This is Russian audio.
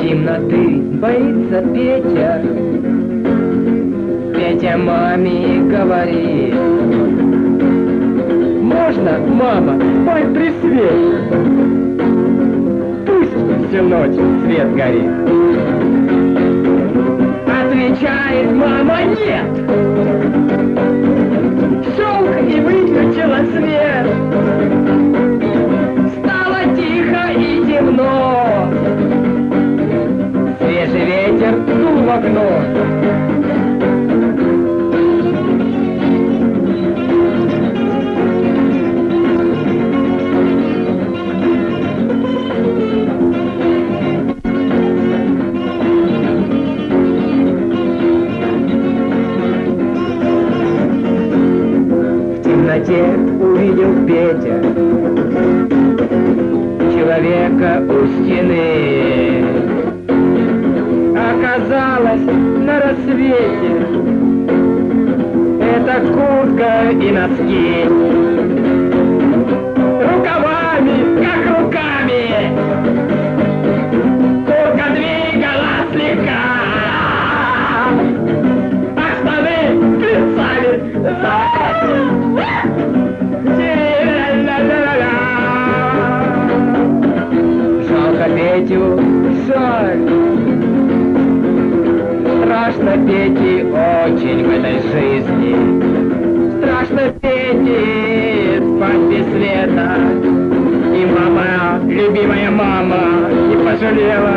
Темноты боится Петя, Петя маме говорит. Можно, мама, пой присветь? всю ночь свет горит. Отвечает мама, нет! В окно. Темноте увидел Петя человека у стены. Оказалось на рассвете это куртка и носки. Рукавами, как руками, куртка двигалась слегка. А штаны плясали. Жалко Петю, жаль. Страшно Пете очень в этой жизни. Страшно Пете спать без света. И мама, любимая мама, не пожалела